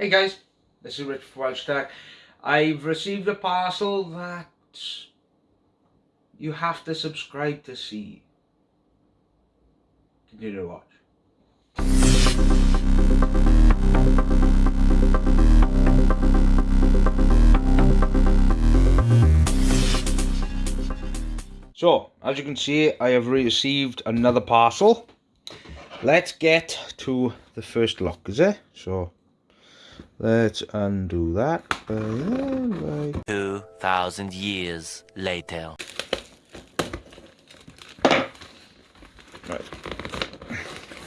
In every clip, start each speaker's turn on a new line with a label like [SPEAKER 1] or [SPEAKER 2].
[SPEAKER 1] Hey guys, this is Rich from. I've received a parcel that you have to subscribe to see. Continue to watch. So, as you can see, I have received another parcel. Let's get to the first lock, is it? So, Let's undo that.
[SPEAKER 2] Uh, right. 2,000 years later.
[SPEAKER 1] Right.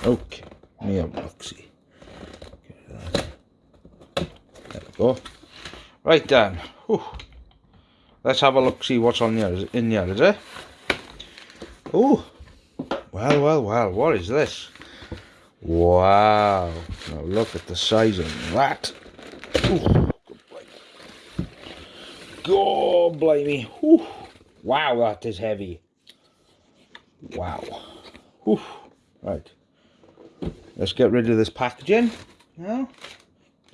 [SPEAKER 1] Okay. Me have look. There we go. Right then. Whew. Let's have a look see what's on it in there, is it? Oh. Well, well, well. What is this? Wow. Now look at the size of that. Ooh, God blimey. Ooh. Wow, that is heavy. Wow. Ooh. Right. Let's get rid of this packaging now.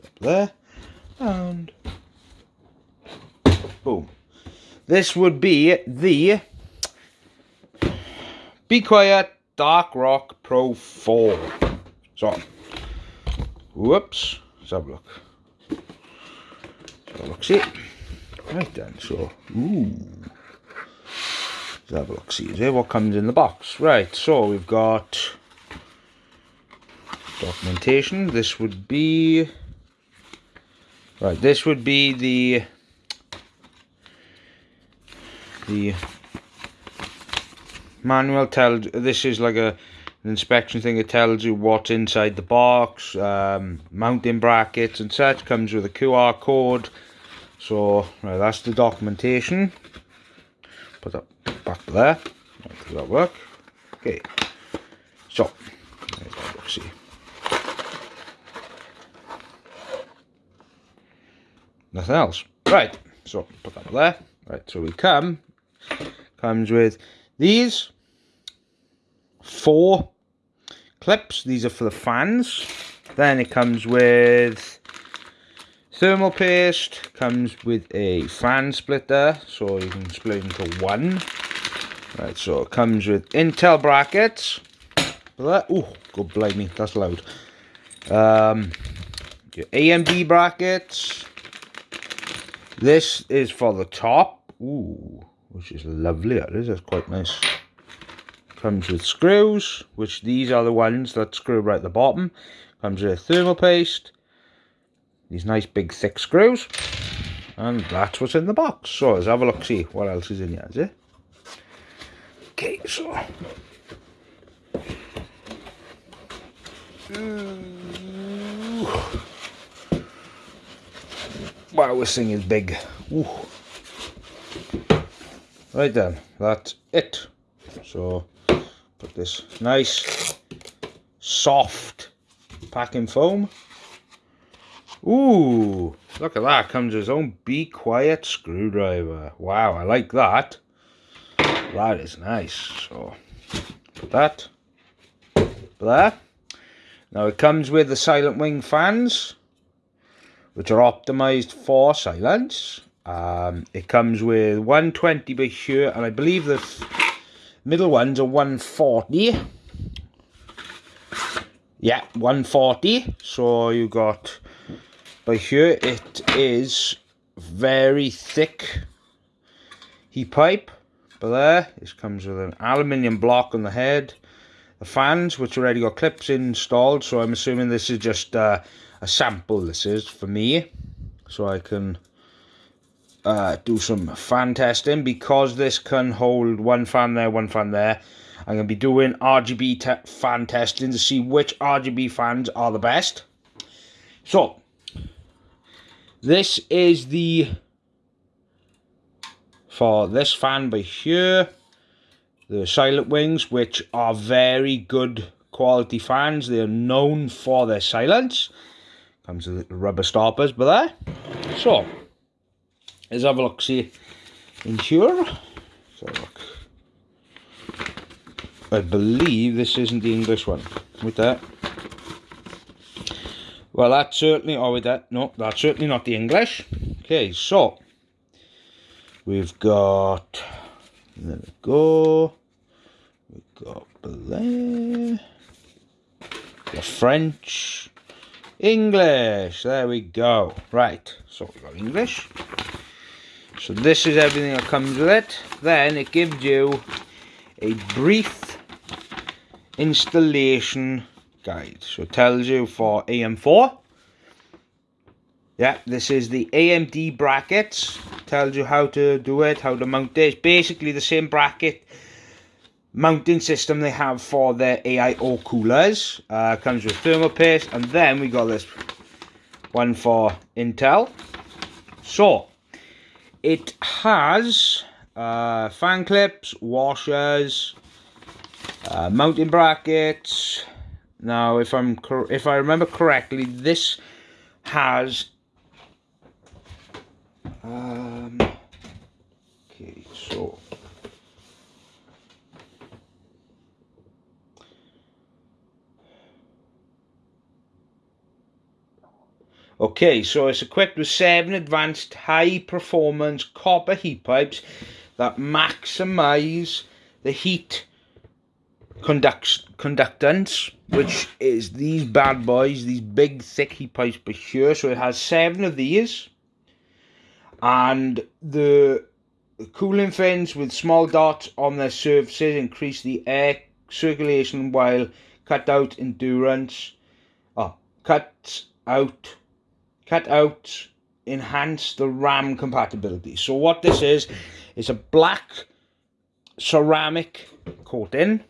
[SPEAKER 1] Up there. And boom. This would be the Be Quiet Dark Rock Pro 4. So, whoops, let's have a look. See. Right then, so, ooh. Let's have a look, see, is what comes in the box. Right, so we've got documentation. This would be, right, this would be the, the manual tells, this is like a, an inspection thing. It tells you what's inside the box, um, mounting brackets and such. Comes with a QR code. So that's the documentation. Put that back there. Does that work? Okay. So let's see. Nothing else. Right. So put that there. Right. So we come. Comes with these four clips. These are for the fans. Then it comes with thermal paste. Comes with a fan splitter, so you can split into one. Right, so it comes with Intel brackets. Oh, good blimey, that's loud. Um, your AMD brackets. This is for the top. Ooh, which is lovely. That is. That's quite nice. Comes with screws, which these are the ones that screw right at the bottom. Comes with thermal paste. These nice big thick screws. And that's what's in the box. So let's have a look, see what else is in here, is it? Okay, so... Wow, this thing is big. Ooh. Right then, that's it. So Put this nice, soft packing foam. Ooh, look at that. Comes his own Be Quiet screwdriver. Wow, I like that. That is nice. So, put that there. Now it comes with the Silent Wing fans, which are optimized for silence. Um, it comes with 120 by here, and I believe the Middle one's are 140. Yeah, 140. So you got by here it is very thick heat pipe. But there, this comes with an aluminium block on the head. The fans, which already got clips installed, so I'm assuming this is just uh, a sample. This is for me, so I can uh, do some fan testing because this can hold one fan there, one fan there. I'm going to be doing RGB te fan testing to see which RGB fans are the best. So, this is the, for this fan by here, the Silent Wings, which are very good quality fans. They are known for their silence. Comes with rubber stoppers, but there. So, Let's have a look, see in here. A look. I believe this isn't the English one. With that. Well, that's certainly, oh, that, no, that's certainly not the English. Okay, so, we've got, there we go, we've got the French, English, there we go. Right, so we've got English. So this is everything that comes with it. Then it gives you a brief installation guide. So it tells you for AM4. Yeah, this is the AMD brackets. Tells you how to do it, how to mount it. It's basically the same bracket mounting system they have for their AIO coolers. Uh, comes with thermal paste. And then we got this one for Intel. So, it has uh, fan clips, washers, uh, mounting brackets. Now, if I'm if I remember correctly, this has um, okay, so Okay, so it's equipped with seven advanced high performance copper heat pipes that maximize the heat conduct conductance, which is these bad boys, these big thick heat pipes per here. So it has seven of these, and the cooling fins with small dots on their surfaces increase the air circulation while cut out endurance. Uh, oh, cut out, cut out, enhance the RAM compatibility. So what this is, is a black ceramic coating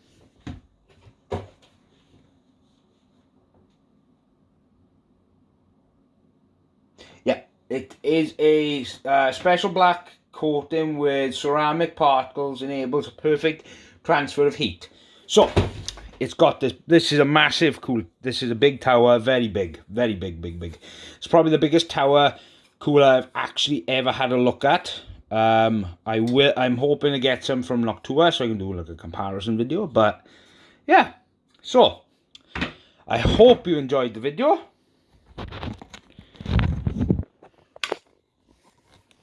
[SPEAKER 1] It is a uh, special black coating with ceramic particles enables a perfect transfer of heat. So, it's got this, this is a massive cool, this is a big tower, very big, very big, big, big. It's probably the biggest tower cooler I've actually ever had a look at. Um, I will, I'm hoping to get some from Noctua so I can do like a comparison video, but yeah. So, I hope you enjoyed the video.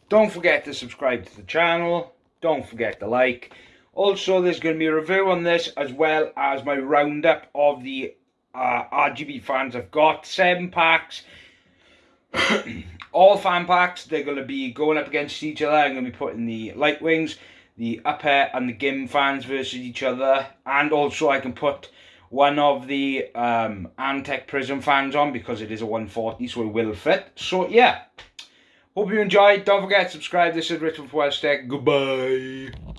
[SPEAKER 1] Don't forget to subscribe to the channel. Don't forget to like. Also, there's going to be a review on this as well as my roundup of the uh, RGB fans I've got. Seven packs. All fan packs, they're going to be going up against each other. I'm going to be putting the light wings, the upper and the GIM fans versus each other. And also I can put one of the um, Antec Prizm fans on because it is a 140 so it will fit. So yeah. Hope you enjoyed. Don't forget to subscribe. This is Richard Tech. Goodbye.